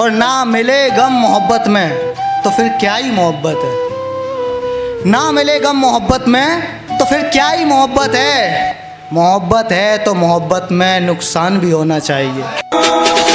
और ना मिले गम मोहब्बत में तो फिर क्या ही मोहब्बत है? ना मिले गम मोहब्बत में तो फिर क्या ही मोहब्बत है? मोहब्बत है तो मोहब्बत में नुकसान भी होना चाहिए।